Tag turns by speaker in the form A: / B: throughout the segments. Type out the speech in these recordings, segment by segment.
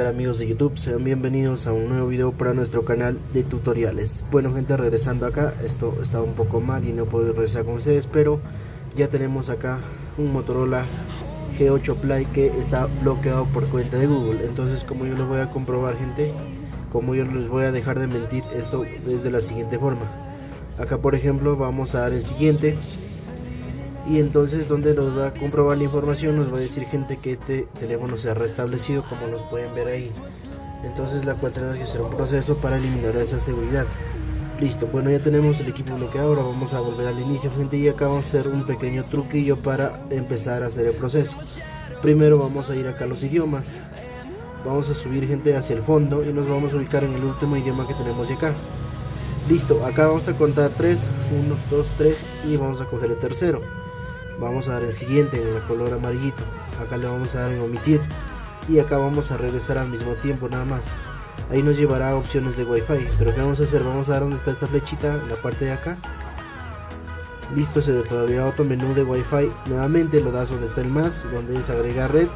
A: Hola amigos de YouTube, sean bienvenidos a un nuevo video para nuestro canal de tutoriales. Bueno gente, regresando acá, esto estaba un poco mal y no puedo regresar con ustedes Pero ya tenemos acá un Motorola G8 Play que está bloqueado por cuenta de Google. Entonces como yo les voy a comprobar gente, como yo les voy a dejar de mentir Esto es de la siguiente forma. Acá por ejemplo vamos a dar el siguiente y entonces donde nos va a comprobar la información nos va a decir gente que este teléfono se ha restablecido como nos pueden ver ahí. Entonces la cual tenemos que hacer un proceso para eliminar esa seguridad. Listo bueno ya tenemos el equipo bloqueado. Ahora vamos a volver al inicio gente y acá vamos a hacer un pequeño truquillo para empezar a hacer el proceso. Primero vamos a ir acá a los idiomas. Vamos a subir gente hacia el fondo y nos vamos a ubicar en el último idioma que tenemos de acá. Listo acá vamos a contar 3 1 2 3 y vamos a coger el tercero vamos a dar el siguiente en el color amarillito. Acá le vamos a dar en omitir. Y acá vamos a regresar al mismo tiempo nada más. Ahí nos llevará a opciones de wifi. Pero que vamos a hacer vamos a dar donde está esta flechita en la parte de acá. Listo se abrirá otro menú de wifi. Nuevamente lo das donde está el más donde es agregar red.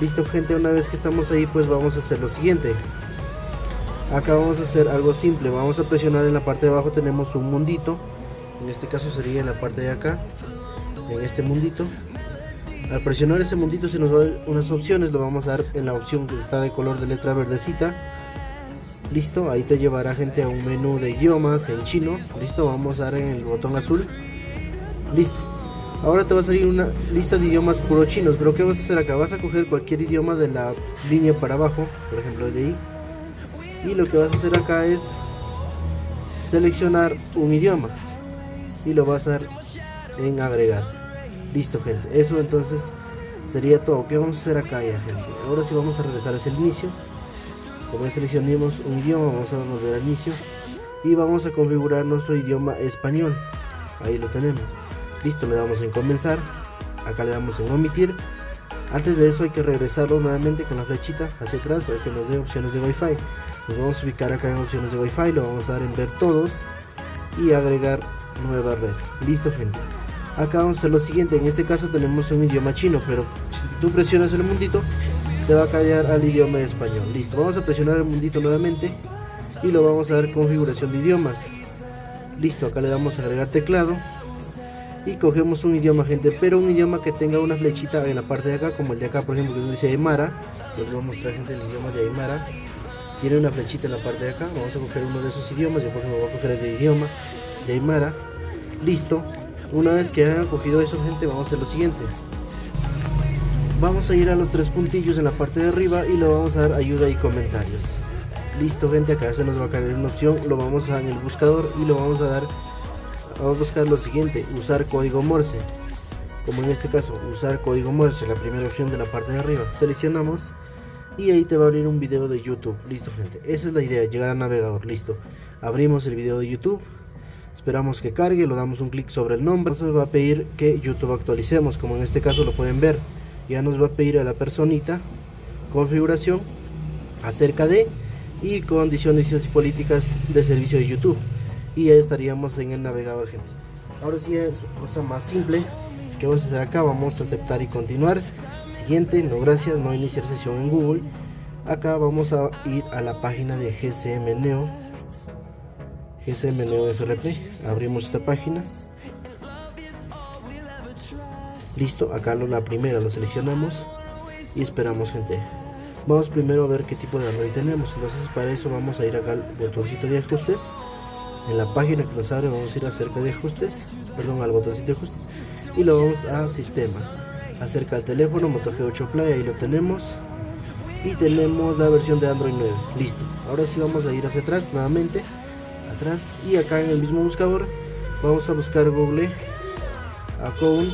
A: Listo gente una vez que estamos ahí pues vamos a hacer lo siguiente. Acá vamos a hacer algo simple. Vamos a presionar en la parte de abajo tenemos un mundito. En este caso sería en la parte de acá en este mundito. Al presionar ese mundito se nos va a dar unas opciones lo vamos a dar en la opción que está de color de letra verdecita. Listo ahí te llevará gente a un menú de idiomas en chino. Listo vamos a dar en el botón azul. Listo. Ahora te va a salir una lista de idiomas puro chinos pero qué vas a hacer acá vas a coger cualquier idioma de la línea para abajo por ejemplo de ahí y lo que vas a hacer acá es seleccionar un idioma y lo vas a dar en agregar Listo gente, eso entonces sería todo. ¿Qué vamos a hacer acá ya gente? Ahora sí vamos a regresar hacia el inicio. Como seleccionamos un idioma, vamos a volver al inicio. Y vamos a configurar nuestro idioma español. Ahí lo tenemos. Listo, le damos en comenzar. Acá le damos en omitir. Antes de eso hay que regresarlo nuevamente con la flechita hacia atrás para que nos dé opciones de wifi. Nos vamos a ubicar acá en opciones de wifi, lo vamos a dar en ver todos y agregar nueva red. Listo gente acá vamos a hacer lo siguiente en este caso tenemos un idioma chino pero si tú presionas el mundito te va a cambiar al idioma español. Listo vamos a presionar el mundito nuevamente y lo vamos a dar configuración de idiomas. Listo acá le damos a agregar teclado y cogemos un idioma gente pero un idioma que tenga una flechita en la parte de acá como el de acá por ejemplo que dice Aymara. Les voy a mostrar gente el idioma de Aymara. Tiene una flechita en la parte de acá vamos a coger uno de esos idiomas yo por ejemplo voy a coger el de idioma de Aymara. Listo una vez que hayan cogido eso gente vamos a hacer lo siguiente. Vamos a ir a los tres puntillos en la parte de arriba y le vamos a dar ayuda y comentarios. Listo gente acá se nos va a caer una opción. Lo vamos a dar en el buscador y lo vamos a dar vamos a buscar lo siguiente usar código morse. Como en este caso usar código morse la primera opción de la parte de arriba. Seleccionamos y ahí te va a abrir un video de youtube. Listo gente esa es la idea llegar al navegador. Listo abrimos el video de youtube esperamos que cargue, lo damos un clic sobre el nombre, nos va a pedir que YouTube actualicemos, como en este caso lo pueden ver, ya nos va a pedir a la personita configuración acerca de y condiciones y políticas de servicio de YouTube y ya estaríamos en el navegador gente. Ahora sí es cosa más simple que vamos a hacer acá, vamos a aceptar y continuar. Siguiente, no gracias, no iniciar sesión en Google. Acá vamos a ir a la página de GCM Neo FRP abrimos esta página. Listo acá lo, la primera lo seleccionamos y esperamos gente. Vamos primero a ver qué tipo de array tenemos. Entonces para eso vamos a ir acá al botoncito de ajustes. En la página que nos abre vamos a ir acerca de ajustes perdón al botoncito de ajustes. Y lo vamos a sistema. Acerca del teléfono Moto G8 Play ahí lo tenemos. Y tenemos la versión de Android 9 listo. Ahora sí vamos a ir hacia atrás nuevamente y acá en el mismo buscador vamos a buscar Google Account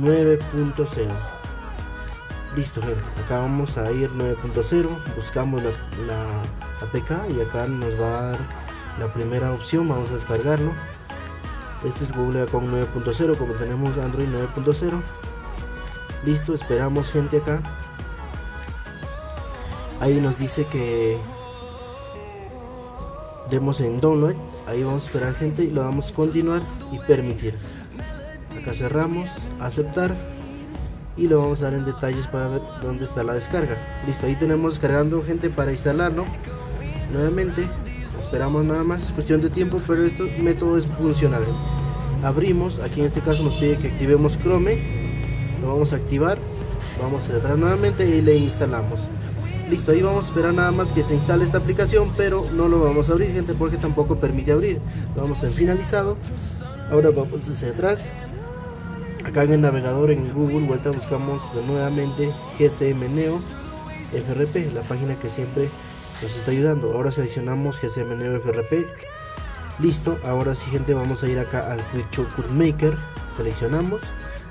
A: 9.0 listo gente acá vamos a ir 9.0 buscamos la, la, APK y acá nos va a dar la primera opción vamos a descargarlo. Este es Google Account 9.0 como tenemos Android 9.0 listo esperamos gente acá. Ahí nos dice que demos en download ahí vamos a esperar gente y lo vamos a continuar y permitir. Acá cerramos aceptar y lo vamos a dar en detalles para ver dónde está la descarga. Listo ahí tenemos descargando gente para instalarlo. Nuevamente esperamos nada más es cuestión de tiempo pero este método es funcional. Abrimos aquí en este caso nos pide que activemos chrome lo vamos a activar vamos a entrar nuevamente y le instalamos listo ahí vamos a esperar nada más que se instale esta aplicación pero no lo vamos a abrir gente porque tampoco permite abrir. Lo vamos en finalizado. Ahora vamos hacia atrás. Acá en el navegador en Google vuelta buscamos nuevamente GCM Neo FRP la página que siempre nos está ayudando. Ahora seleccionamos GCM Neo FRP listo ahora sí gente vamos a ir acá al Quick Maker. Seleccionamos.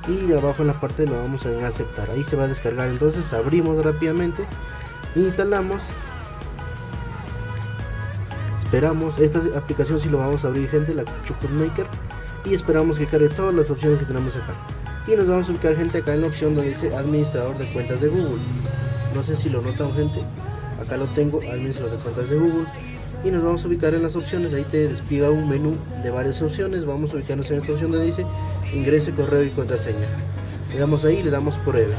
A: Y abajo en la parte lo vamos a aceptar. Ahí se va a descargar. Entonces abrimos rápidamente instalamos. Esperamos esta aplicación si lo vamos a abrir gente la Chocolate Maker y esperamos que cargue todas las opciones que tenemos acá. Y nos vamos a ubicar gente acá en la opción donde dice administrador de cuentas de Google. No sé si lo notan gente acá lo tengo administrador de cuentas de Google. Y nos vamos a ubicar en las opciones ahí te despliega un menú de varias opciones. Vamos a ubicarnos en esta opción donde dice ingrese correo y contraseña. Le damos ahí le damos prueba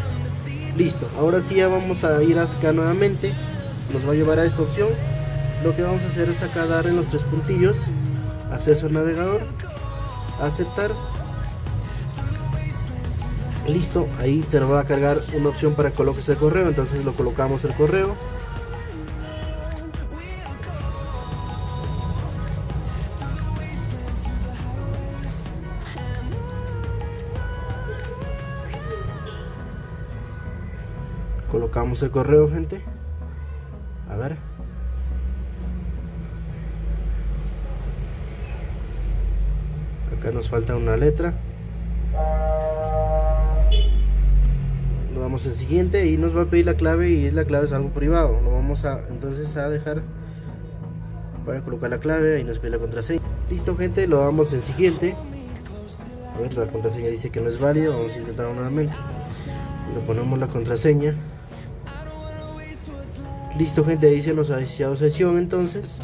A: listo ahora sí ya vamos a ir acá nuevamente. Nos va a llevar a esta opción. Lo que vamos a hacer es acá dar en los tres puntillos. Acceso al navegador. Aceptar. Listo ahí te va a cargar una opción para que coloques el correo. Entonces lo colocamos el correo colocamos el correo gente. A ver. Acá nos falta una letra. Lo damos en siguiente y nos va a pedir la clave y la clave es algo privado. Lo vamos a entonces a dejar para colocar la clave y nos pide la contraseña. Listo gente lo damos en siguiente. La contraseña dice que no es válida vamos a intentar nuevamente. Le ponemos la contraseña listo gente ahí se nos ha iniciado sesión entonces.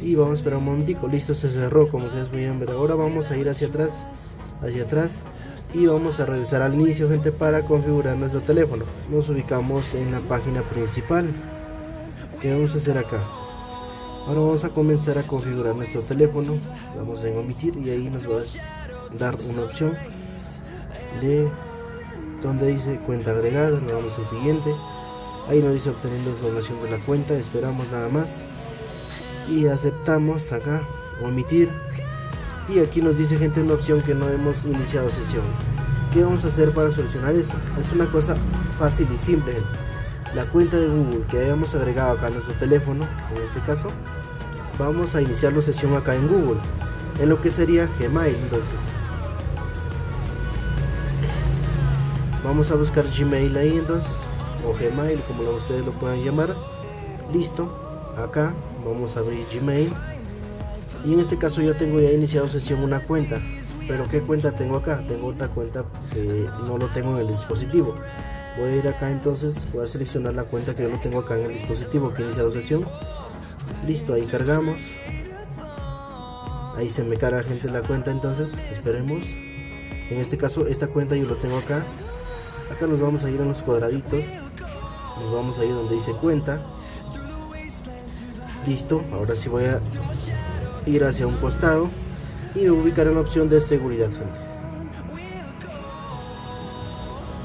A: Y vamos a esperar un momentico. Listo se cerró como ustedes pueden ver. Ahora vamos a ir hacia atrás hacia atrás. Y vamos a regresar al inicio gente para configurar nuestro teléfono. Nos ubicamos en la página principal. ¿qué vamos a hacer acá? ahora vamos a comenzar a configurar nuestro teléfono. Vamos a omitir y ahí nos va a dar una opción de donde dice cuenta agregada, le damos al siguiente ahí nos dice obteniendo información de la cuenta esperamos nada más. Y aceptamos acá omitir. Y aquí nos dice gente una opción que no hemos iniciado sesión. ¿qué vamos a hacer para solucionar eso? es una cosa fácil y simple. La cuenta de Google que hayamos agregado acá a nuestro teléfono en este caso vamos a iniciar la sesión acá en Google en lo que sería Gmail entonces. Vamos a buscar Gmail ahí entonces o Gmail como ustedes lo puedan llamar. Listo acá vamos a abrir Gmail. Y en este caso yo tengo ya iniciado sesión una cuenta. Pero qué cuenta tengo acá tengo otra cuenta que no lo tengo en el dispositivo. Voy a ir acá entonces voy a seleccionar la cuenta que yo no tengo acá en el dispositivo que he iniciado sesión. Listo ahí cargamos. Ahí se me carga gente la cuenta entonces esperemos. En este caso esta cuenta yo lo tengo acá. Acá nos vamos a ir a los cuadraditos nos vamos a ir donde dice cuenta. Listo ahora sí voy a ir hacia un costado y ubicar en la opción de seguridad gente.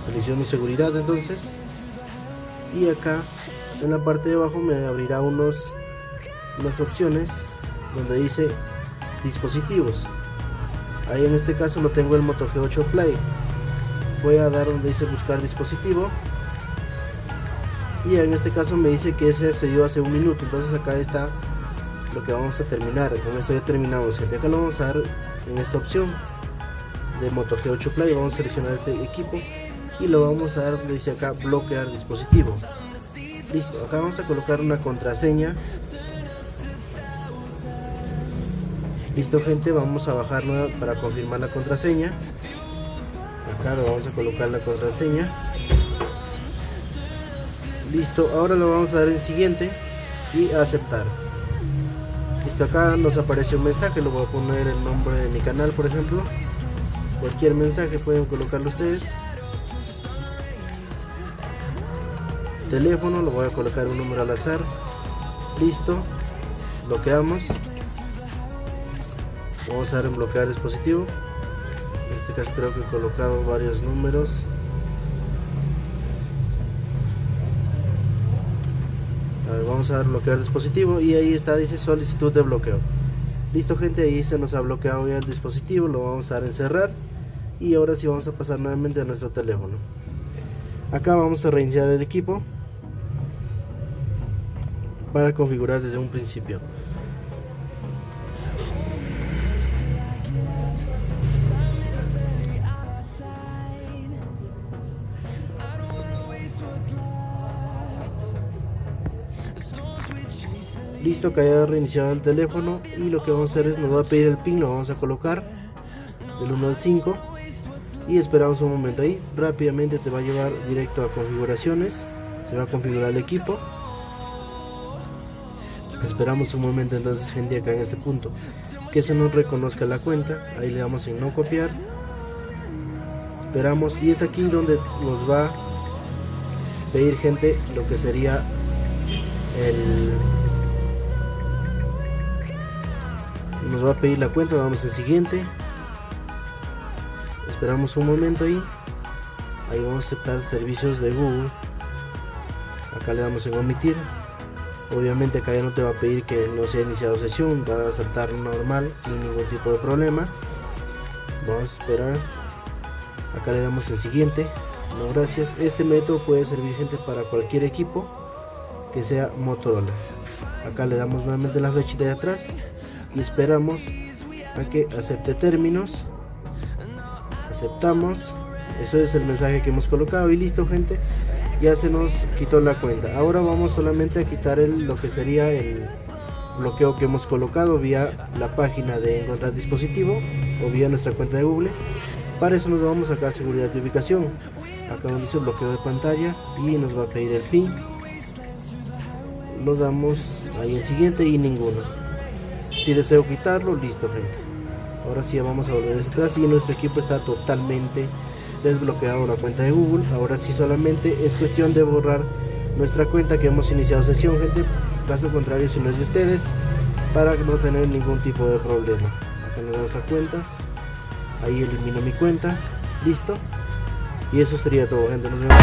A: Selecciono seguridad entonces. Y acá en la parte de abajo me abrirá unos unas opciones donde dice dispositivos. Ahí en este caso lo tengo el Moto G8 Play. Voy a dar donde dice buscar dispositivo y en este caso me dice que ese accedió hace un minuto entonces acá está lo que vamos a terminar. Con esto ya terminamos. Gente acá lo vamos a dar en esta opción de Moto G8 Play vamos a seleccionar este equipo y lo vamos a dar dice acá bloquear dispositivo. Listo acá vamos a colocar una contraseña. Listo gente vamos a bajarla para confirmar la contraseña. Acá lo vamos a colocar la contraseña listo ahora lo vamos a dar en siguiente y aceptar. Listo acá nos aparece un mensaje lo voy a poner el nombre de mi canal por ejemplo. Cualquier mensaje pueden colocarlo ustedes. Teléfono lo voy a colocar un número al azar. Listo bloqueamos. Vamos a dar en bloquear dispositivo. En este caso creo que he colocado varios números vamos a bloquear dispositivo y ahí está dice solicitud de bloqueo. Listo gente ahí se nos ha bloqueado ya el dispositivo lo vamos a dar en cerrar y ahora sí vamos a pasar nuevamente a nuestro teléfono. Acá vamos a reiniciar el equipo para configurar desde un principio listo que haya reiniciado el teléfono y lo que vamos a hacer es nos va a pedir el pin lo vamos a colocar del 1 al 5 y esperamos un momento ahí. Rápidamente te va a llevar directo a configuraciones se va a configurar el equipo. Esperamos un momento entonces gente acá en este punto. Que se nos reconozca la cuenta ahí le damos en no copiar. Esperamos y es aquí donde nos va a pedir gente lo que sería el nos va a pedir la cuenta vamos al siguiente. Esperamos un momento ahí ahí vamos a aceptar servicios de Google. Acá le damos en omitir. Obviamente acá ya no te va a pedir que no se haya iniciado sesión va a saltar normal sin ningún tipo de problema. Vamos a esperar. Acá le damos en siguiente. No gracias. Este método puede servir gente para cualquier equipo que sea Motorola. Acá le damos nuevamente la flechita de atrás y esperamos a que acepte términos. Aceptamos. Eso es el mensaje que hemos colocado y listo gente. Ya se nos quitó la cuenta. Ahora vamos solamente a quitar el, lo que sería el bloqueo que hemos colocado vía la página de encontrar dispositivo o vía nuestra cuenta de google. Para eso nos vamos a sacar seguridad de ubicación. Acá donde dice bloqueo de pantalla y nos va a pedir el pin. Lo damos ahí en siguiente y ninguno si deseo quitarlo listo gente. Ahora sí vamos a volver hacia atrás y nuestro equipo está totalmente desbloqueado la cuenta de google. Ahora sí solamente es cuestión de borrar nuestra cuenta que hemos iniciado sesión gente. Caso contrario si no es de ustedes para no tener ningún tipo de problema. Acá nos vamos a cuentas. Ahí elimino mi cuenta. Listo. Y eso sería todo gente. Nos vemos